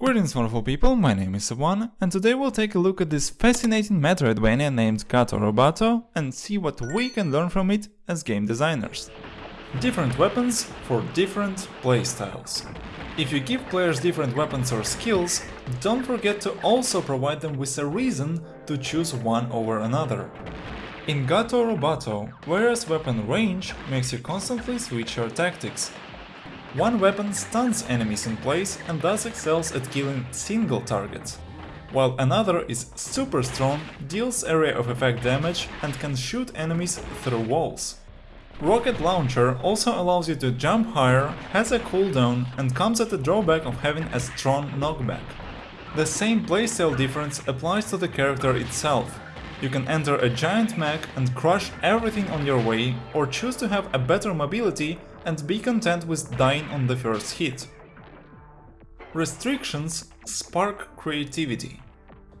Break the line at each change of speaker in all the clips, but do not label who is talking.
Greetings wonderful people, my name is Sawan, and today we'll take a look at this fascinating Metroidvania named Gato Roboto and see what we can learn from it as game designers. Different weapons for different playstyles. If you give players different weapons or skills, don't forget to also provide them with a reason to choose one over another. In Gato Roboto, various weapon range makes you constantly switch your tactics, one weapon stuns enemies in place and thus excels at killing single targets, while another is super strong, deals area of effect damage and can shoot enemies through walls. Rocket Launcher also allows you to jump higher, has a cooldown and comes at the drawback of having a strong knockback. The same playstyle difference applies to the character itself. You can enter a giant mech and crush everything on your way, or choose to have a better mobility and be content with dying on the first hit. Restrictions spark creativity.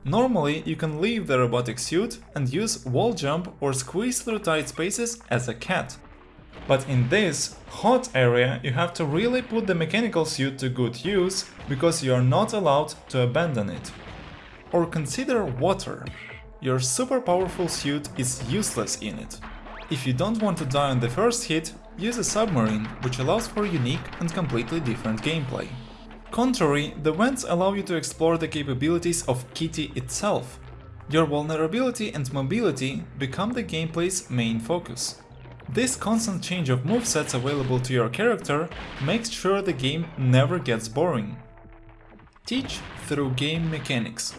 Normally, you can leave the robotic suit and use wall jump or squeeze through tight spaces as a cat. But in this hot area, you have to really put the mechanical suit to good use, because you are not allowed to abandon it. Or consider water. Your super powerful suit is useless in it. If you don't want to die on the first hit, use a submarine, which allows for unique and completely different gameplay. Contrary, the vents allow you to explore the capabilities of Kitty itself. Your vulnerability and mobility become the gameplay's main focus. This constant change of movesets available to your character makes sure the game never gets boring. Teach through game mechanics.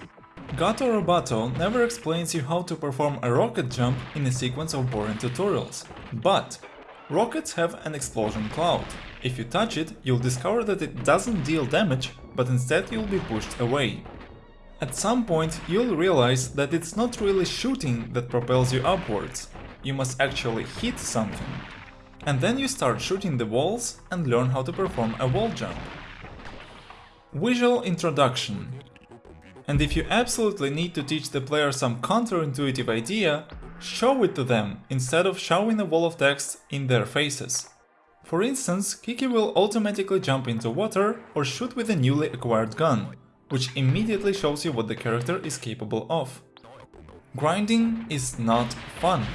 Gato Roboto never explains you how to perform a rocket jump in a sequence of boring tutorials, but rockets have an explosion cloud. If you touch it, you'll discover that it doesn't deal damage, but instead you'll be pushed away. At some point you'll realize that it's not really shooting that propels you upwards, you must actually hit something. And then you start shooting the walls and learn how to perform a wall jump. Visual Introduction and if you absolutely need to teach the player some counterintuitive idea, show it to them instead of showing a wall of text in their faces. For instance, Kiki will automatically jump into water or shoot with a newly acquired gun, which immediately shows you what the character is capable of. Grinding is not fun.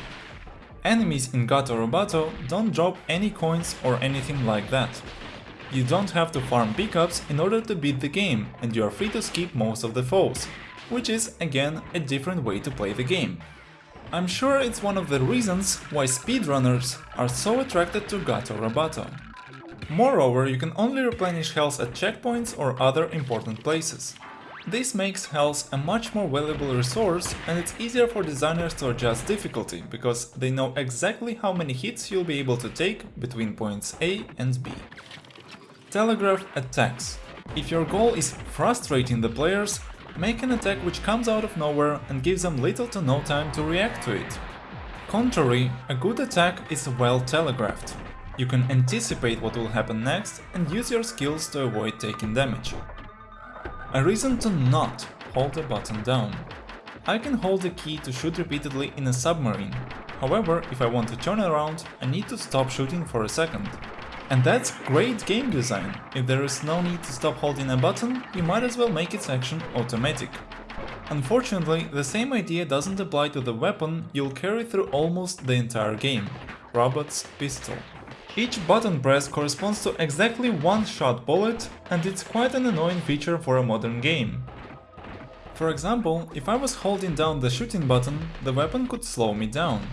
Enemies in Gato Roboto don't drop any coins or anything like that. You don't have to farm pickups in order to beat the game, and you are free to skip most of the foes, which is, again, a different way to play the game. I'm sure it's one of the reasons why speedrunners are so attracted to Gato Roboto. Moreover, you can only replenish health at checkpoints or other important places. This makes health a much more valuable resource and it's easier for designers to adjust difficulty, because they know exactly how many hits you'll be able to take between points A and B. Telegraph attacks. If your goal is frustrating the players, make an attack which comes out of nowhere and gives them little to no time to react to it. Contrary, a good attack is well telegraphed. You can anticipate what will happen next and use your skills to avoid taking damage. A reason to not hold the button down. I can hold the key to shoot repeatedly in a submarine. However, if I want to turn around, I need to stop shooting for a second. And that's great game design. If there is no need to stop holding a button, you might as well make its action automatic. Unfortunately, the same idea doesn't apply to the weapon you'll carry through almost the entire game, Robot's Pistol. Each button press corresponds to exactly one shot bullet, and it's quite an annoying feature for a modern game. For example, if I was holding down the shooting button, the weapon could slow me down.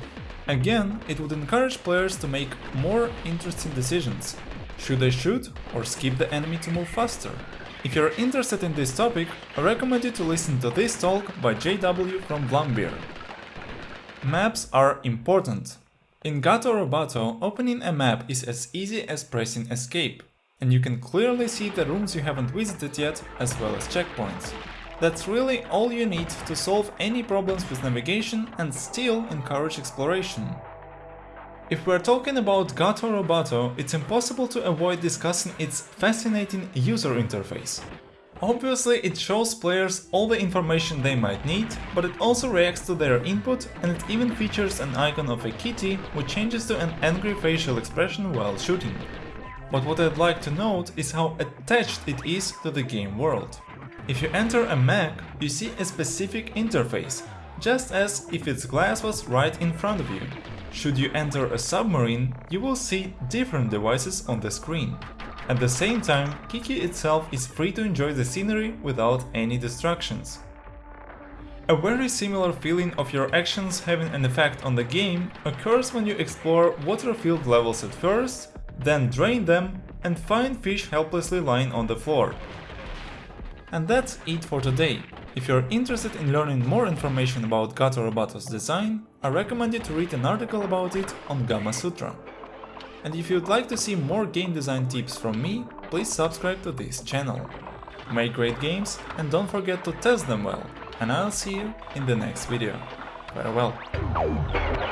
Again, it would encourage players to make more interesting decisions. Should I shoot or skip the enemy to move faster? If you're interested in this topic, I recommend you to listen to this talk by JW from Vlambeer. Maps are important. In Gato Roboto, opening a map is as easy as pressing escape, and you can clearly see the rooms you haven't visited yet, as well as checkpoints. That's really all you need to solve any problems with navigation and still encourage exploration. If we're talking about Gato Roboto, it's impossible to avoid discussing its fascinating user interface. Obviously it shows players all the information they might need, but it also reacts to their input and it even features an icon of a kitty which changes to an angry facial expression while shooting. but what I'd like to note is how attached it is to the game world. If you enter a mech, you see a specific interface, just as if its glass was right in front of you. Should you enter a submarine, you will see different devices on the screen. At the same time, Kiki itself is free to enjoy the scenery without any distractions. A very similar feeling of your actions having an effect on the game occurs when you explore water-filled levels at first, then drain them and find fish helplessly lying on the floor. And that's it for today. If you're interested in learning more information about Gato Roboto's design, I recommend you to read an article about it on Gamasutra. And if you'd like to see more game design tips from me, please subscribe to this channel. Make great games and don't forget to test them well, and I'll see you in the next video. Farewell.